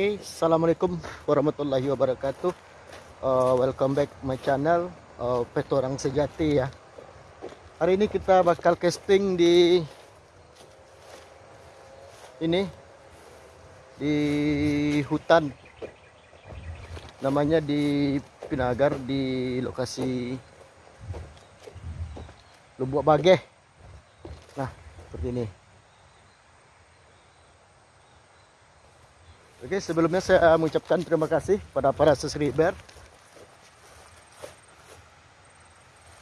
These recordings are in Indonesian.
Okay, assalamualaikum warahmatullahi wabarakatuh. Uh, welcome back my channel uh, Petorang Sejati ya. Hari ini kita bakal casting di ini di hutan. Namanya di Pinagar di lokasi Lubuk Bageh. Nah, seperti ini. Oke, sebelumnya saya mengucapkan terima kasih pada para subscriber.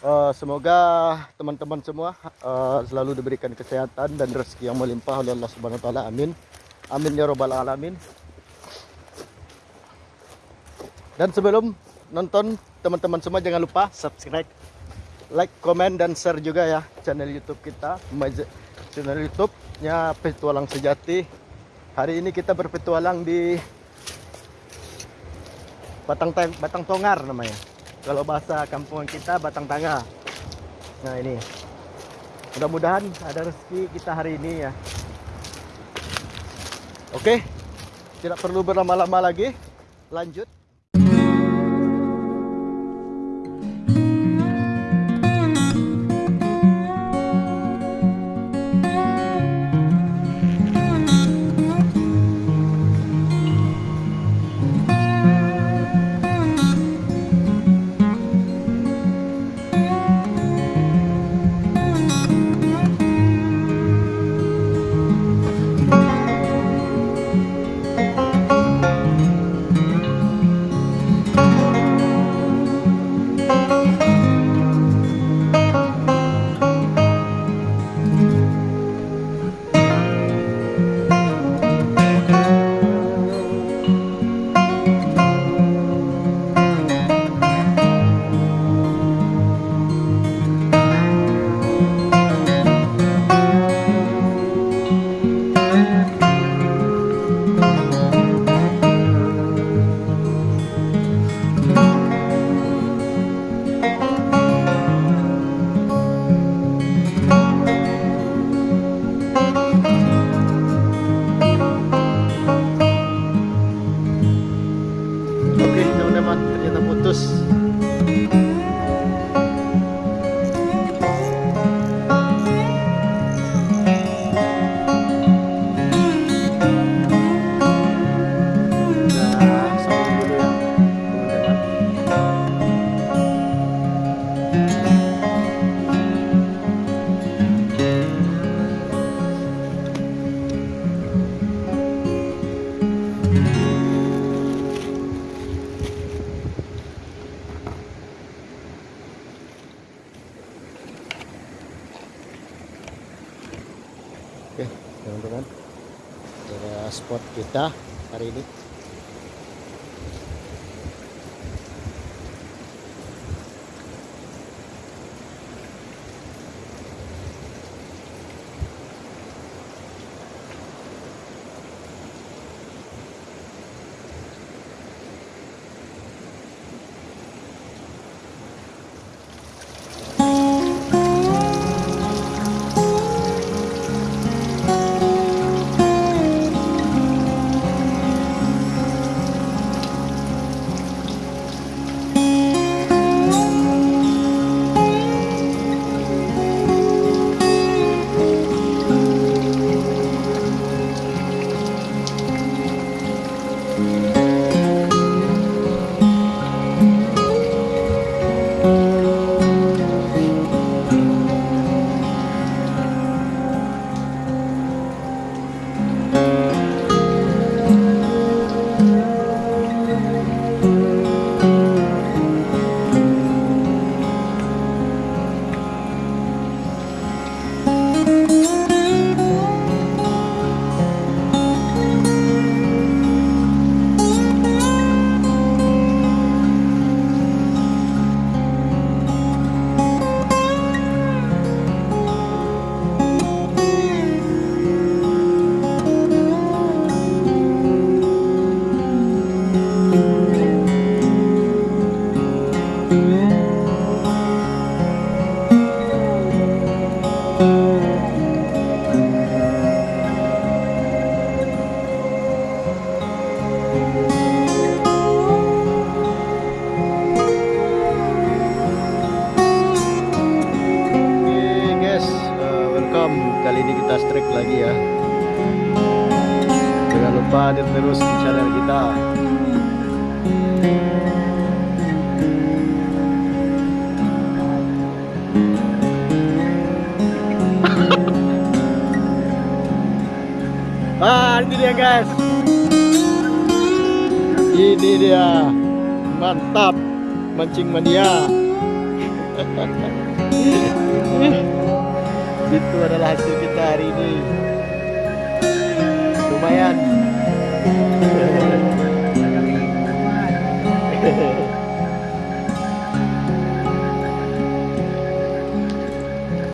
Uh, semoga teman-teman semua uh, selalu diberikan kesehatan dan rezeki yang melimpah oleh Allah Subhanahu wa taala. Amin. Amin ya robbal alamin. Dan sebelum nonton, teman-teman semua jangan lupa subscribe, like, komen dan share juga ya channel YouTube kita, channel YouTube-nya Petualang Sejati Hari ini kita berpetualang di Batang Batang Tongar namanya. Kalau bahasa kampungan kita Batang Tangga. Nah ini. Mudah-mudahan ada rezeki kita hari ini ya. Oke. Tidak perlu berlama-lama lagi. Lanjut. Oke teman-teman. Ada spot kita hari ini Oke guys, eh, welcome. Kali ini kita strike lagi ya. Jangan lupa terus di channel kita. Ah, ini dia guys. Ini dia. Mantap. Mancing mania. Itu adalah hasil kita hari ini. Lumayan.